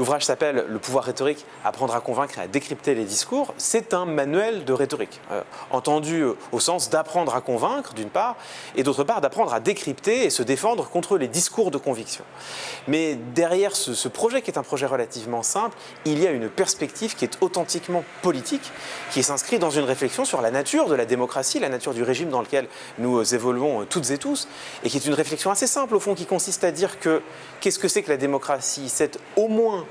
L'ouvrage s'appelle « Le pouvoir rhétorique, apprendre à convaincre et à décrypter les discours ». C'est un manuel de rhétorique, euh, entendu au sens d'apprendre à convaincre, d'une part, et d'autre part d'apprendre à décrypter et se défendre contre les discours de conviction. Mais derrière ce, ce, projet, qui est un projet relativement simple, il y a une perspective qui est authentiquement politique, qui s'inscrit dans une réflexion sur la nature de la démocratie, la nature du régime dans lequel nous évoluons toutes et tous, et qui est une réflexion assez simple au fond, qui consiste à dire que qu'est-ce que c'est que la démocratie? C'est au moins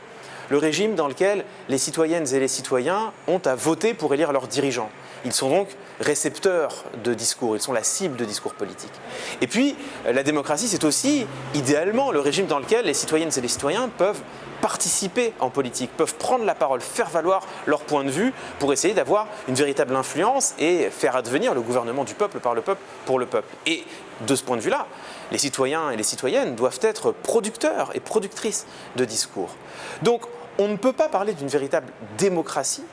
le régime dans lequel les citoyennes et les citoyens ont à voter pour élire leurs dirigeants. Ils sont donc récepteurs de discours, ils sont la cible de discours politiques. Et puis, la démocratie, c'est aussi, idéalement, le régime dans lequel les citoyennes et les citoyens peuvent participer en politique, peuvent prendre la parole, faire valoir leur point de vue pour essayer d'avoir une véritable influence et faire advenir le gouvernement du peuple par le peuple pour le peuple. Et de ce point de vue-là, les citoyens et les citoyennes doivent être producteurs et productrices de discours. Donc, on ne peut pas parler d'une véritable démocratie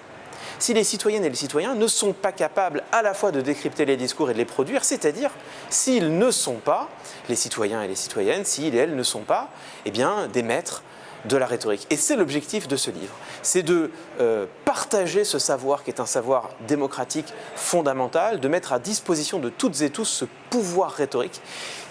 si les citoyennes et les citoyens ne sont pas capables à la fois de décrypter les discours et de les produire, c'est-à-dire s'ils ne sont pas, les citoyens et les citoyennes, s'ils et elles ne sont pas, eh bien, des maîtres de la rhétorique. Et c'est l'objectif de ce livre, c'est de euh, partager ce savoir qui est un savoir démocratique fondamental, de mettre à disposition de toutes et tous ce pouvoir rhétorique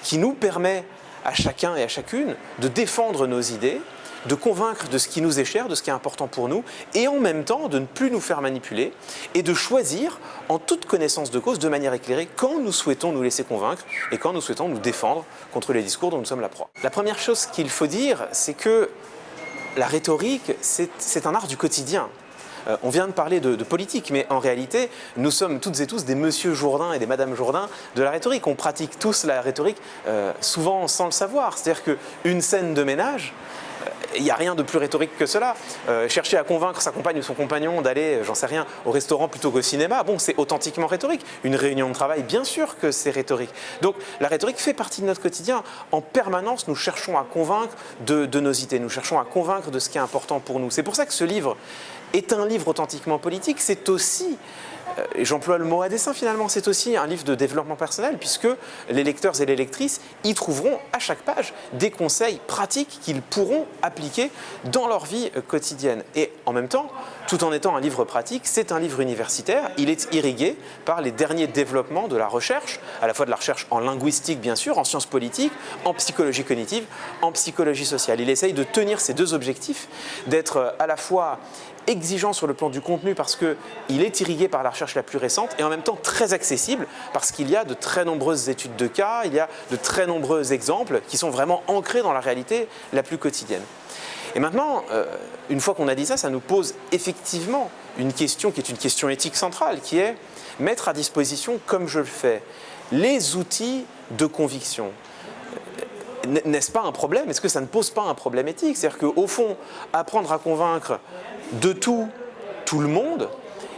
qui nous permet à chacun et à chacune de défendre nos idées, de convaincre de ce qui nous est cher, de ce qui est important pour nous, et en même temps de ne plus nous faire manipuler et de choisir en toute connaissance de cause, de manière éclairée, quand nous souhaitons nous laisser convaincre et quand nous souhaitons nous défendre contre les discours dont nous sommes la proie. La première chose qu'il faut dire, c'est que la rhétorique, c'est un art du quotidien. Euh, on vient de parler de, politique, mais en réalité, nous sommes toutes et tous des monsieur Jourdain et des madame Jourdain de la rhétorique. On pratique tous la rhétorique, euh, souvent sans le savoir. C'est-à-dire qu'une scène de ménage, il n'y a rien de plus rhétorique que cela. Euh, chercher à convaincre sa compagne ou son compagnon d'aller, j'en sais rien, au restaurant plutôt qu'au cinéma, bon, c'est authentiquement rhétorique. Une réunion de travail, bien sûr que c'est rhétorique. Donc la rhétorique fait partie de notre quotidien. En permanence, nous cherchons à convaincre de, nos idées, nous cherchons à convaincre de ce qui est important pour nous. C'est pour ça que ce livre est un livre authentiquement politique, c'est aussi euh, et j'emploie le mot à dessein finalement, c'est aussi un livre de développement personnel puisque les lecteurs et les lectrices y trouveront à chaque page des conseils pratiques qu'ils pourront appliquer dans leur vie euh, quotidienne. Et en même temps, tout en étant un livre pratique, c'est un livre universitaire, il est irrigué par les derniers développements de la recherche, à la fois de la recherche en linguistique bien sûr, en sciences politiques, en psychologie cognitive, en psychologie sociale. Il essaye de tenir ces deux objectifs, d'être euh, à la fois exigeant sur le plan du contenu parce qu'il est irrigué par la recherche la plus récente et en même temps très accessible parce qu'il y a de très nombreuses études de cas, il y a de très nombreux exemples qui sont vraiment ancrés dans la réalité la plus quotidienne. Et maintenant, euh, une fois qu'on a dit ça, ça nous pose effectivement une question qui est une question éthique centrale, qui est mettre à disposition, comme je le fais, les outils de conviction, n'est-ce pas un problème? Est-ce que ça ne pose pas un problème éthique? C'est-à-dire qu'au fond, apprendre à convaincre de tout, tout le monde,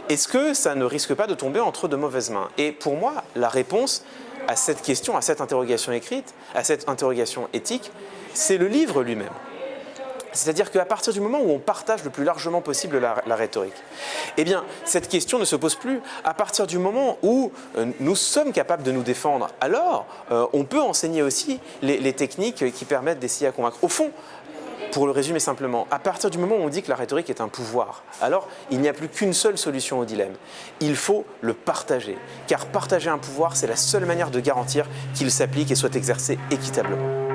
est-ce que ça ne risque pas de tomber entre de mauvaises mains? Et pour moi, la réponse à cette question, à cette interrogation écrite, à cette interrogation éthique, c'est le livre lui-même. C'est-à-dire qu'à partir du moment où on partage le plus largement possible la, rhétorique, eh bien, cette question ne se pose plus. À partir du moment où euh, nous sommes capables de nous défendre, alors euh, on peut enseigner aussi les, techniques qui permettent d'essayer à convaincre. Au fond, pour le résumer simplement, à partir du moment où on dit que la rhétorique est un pouvoir, alors il n'y a plus qu'une seule solution au dilemme. Il faut le partager, car partager un pouvoir, c'est la seule manière de garantir qu'il s'applique et soit exercé équitablement.